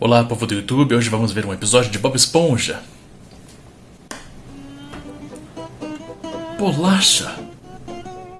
Olá, povo do YouTube. Hoje vamos ver um episódio de Bob Esponja. Bolacha!